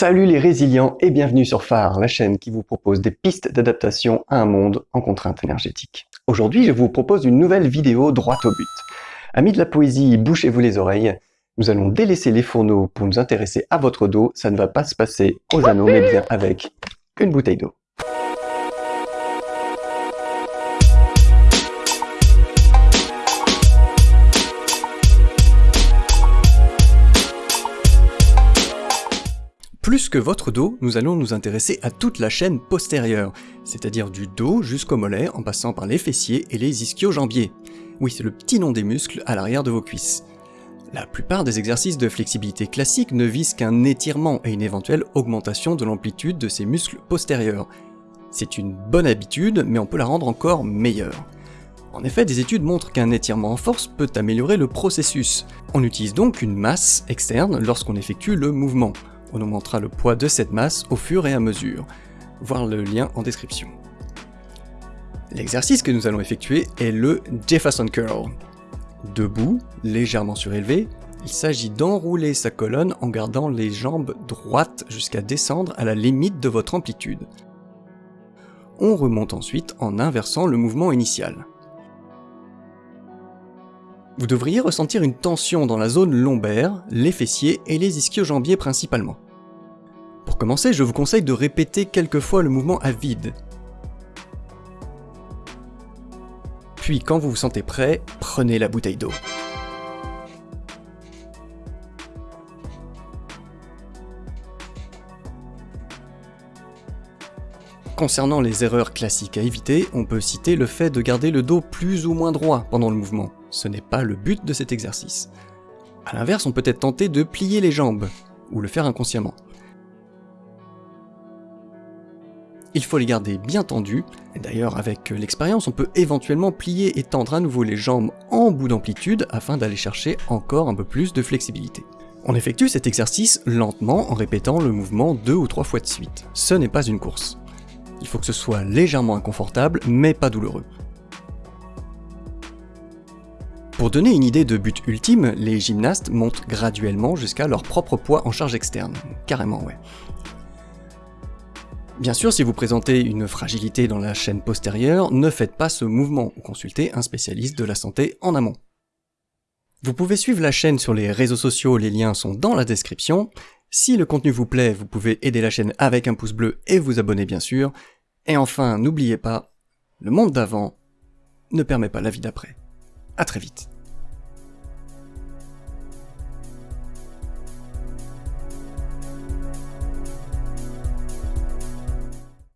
Salut les résilients et bienvenue sur Phare, la chaîne qui vous propose des pistes d'adaptation à un monde en contrainte énergétique. Aujourd'hui, je vous propose une nouvelle vidéo droite au but. Amis de la poésie, bouchez-vous les oreilles. Nous allons délaisser les fourneaux pour nous intéresser à votre dos. Ça ne va pas se passer aux anneaux, mais bien avec une bouteille d'eau. Plus que votre dos, nous allons nous intéresser à toute la chaîne postérieure, c'est-à-dire du dos jusqu'au mollet en passant par les fessiers et les ischio-jambiers. Oui, c'est le petit nom des muscles à l'arrière de vos cuisses. La plupart des exercices de flexibilité classiques ne visent qu'un étirement et une éventuelle augmentation de l'amplitude de ces muscles postérieurs. C'est une bonne habitude, mais on peut la rendre encore meilleure. En effet, des études montrent qu'un étirement en force peut améliorer le processus. On utilise donc une masse externe lorsqu'on effectue le mouvement. On augmentera le poids de cette masse au fur et à mesure. Voir le lien en description. L'exercice que nous allons effectuer est le Jefferson Curl. Debout, légèrement surélevé, il s'agit d'enrouler sa colonne en gardant les jambes droites jusqu'à descendre à la limite de votre amplitude. On remonte ensuite en inversant le mouvement initial. Vous devriez ressentir une tension dans la zone lombaire, les fessiers et les ischio-jambiers principalement. Pour commencer, je vous conseille de répéter quelques fois le mouvement à vide. Puis quand vous vous sentez prêt, prenez la bouteille d'eau. Concernant les erreurs classiques à éviter, on peut citer le fait de garder le dos plus ou moins droit pendant le mouvement. Ce n'est pas le but de cet exercice. A l'inverse, on peut être tenté de plier les jambes, ou le faire inconsciemment. Il faut les garder bien tendues, d'ailleurs avec l'expérience on peut éventuellement plier et tendre à nouveau les jambes en bout d'amplitude afin d'aller chercher encore un peu plus de flexibilité. On effectue cet exercice lentement en répétant le mouvement deux ou trois fois de suite. Ce n'est pas une course. Il faut que ce soit légèrement inconfortable, mais pas douloureux. Pour donner une idée de but ultime, les gymnastes montent graduellement jusqu'à leur propre poids en charge externe. Carrément, ouais. Bien sûr, si vous présentez une fragilité dans la chaîne postérieure, ne faites pas ce mouvement ou consultez un spécialiste de la santé en amont. Vous pouvez suivre la chaîne sur les réseaux sociaux, les liens sont dans la description. Si le contenu vous plaît, vous pouvez aider la chaîne avec un pouce bleu et vous abonner bien sûr. Et enfin, n'oubliez pas, le monde d'avant ne permet pas la vie d'après. A très vite.